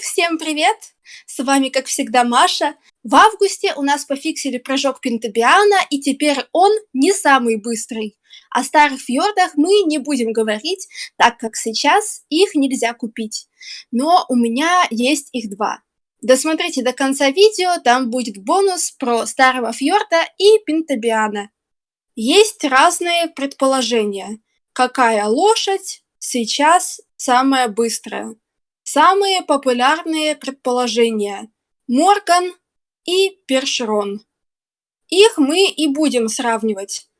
Всем привет! С вами, как всегда, Маша. В августе у нас пофиксили прыжок Пентабиана, и теперь он не самый быстрый. О старых фьордах мы не будем говорить, так как сейчас их нельзя купить. Но у меня есть их два. Досмотрите до конца видео, там будет бонус про старого фьорда и Пентабиана. Есть разные предположения, какая лошадь сейчас самая быстрая. Самые популярные предположения – Морган и Першерон. Их мы и будем сравнивать.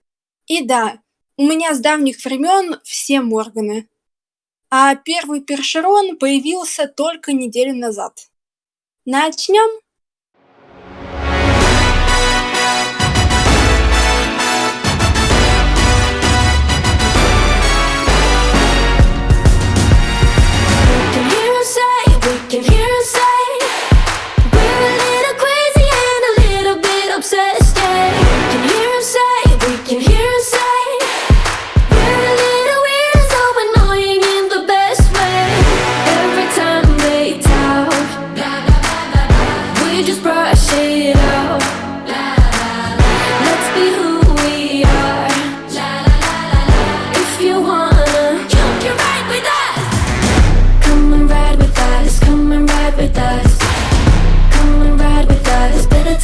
И да, у меня с давних времен все Морганы. А первый Першерон появился только неделю назад. Начнем?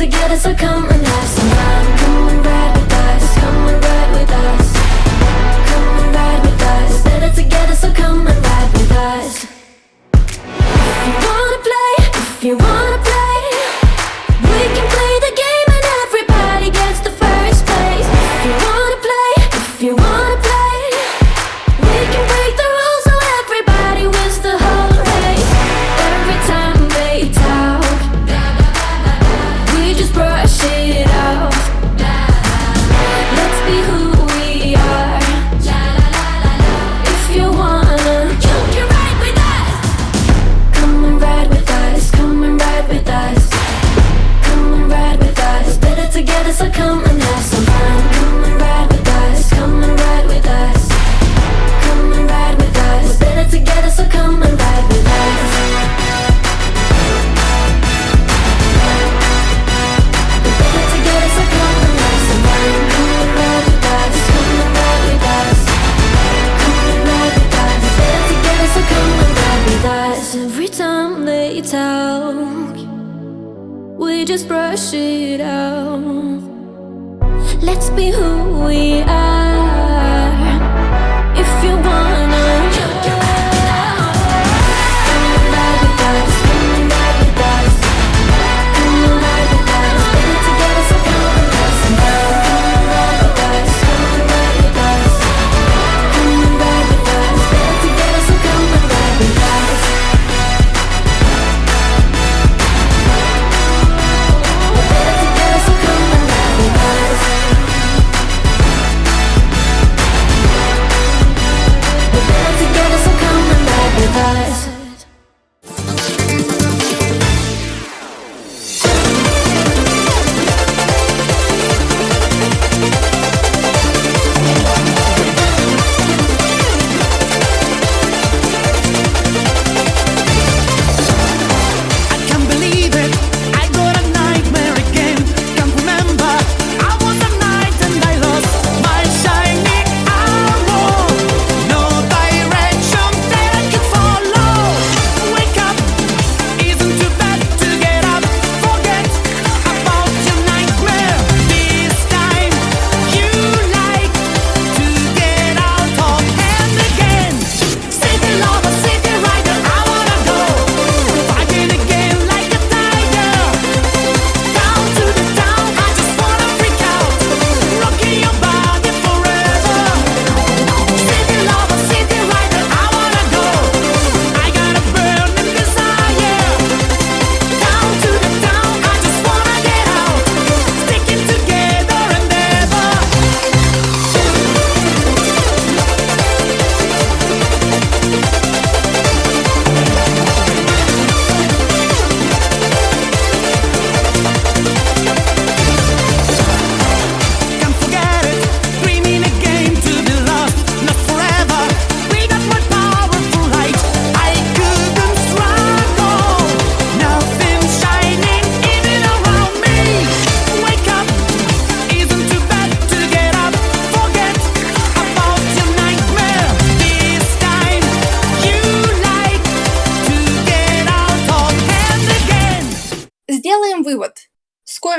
together, so come and have some fun. Just brush it out. Let's be who we are.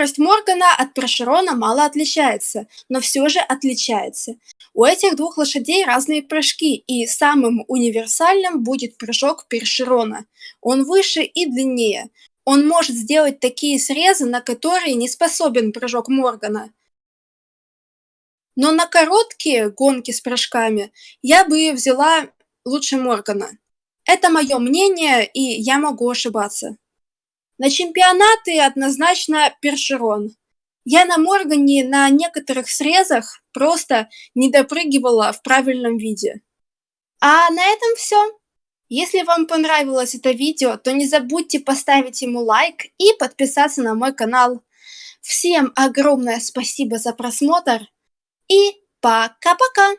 Скорость Моргана от Першерона мало отличается, но все же отличается. У этих двух лошадей разные прыжки, и самым универсальным будет прыжок Першерона. Он выше и длиннее. Он может сделать такие срезы, на которые не способен прыжок Моргана. Но на короткие гонки с прыжками я бы взяла лучше Моргана. Это мое мнение, и я могу ошибаться. На чемпионаты однозначно Першерон. Я на Моргане на некоторых срезах просто не допрыгивала в правильном виде. А на этом все. Если вам понравилось это видео, то не забудьте поставить ему лайк и подписаться на мой канал. Всем огромное спасибо за просмотр и пока-пока!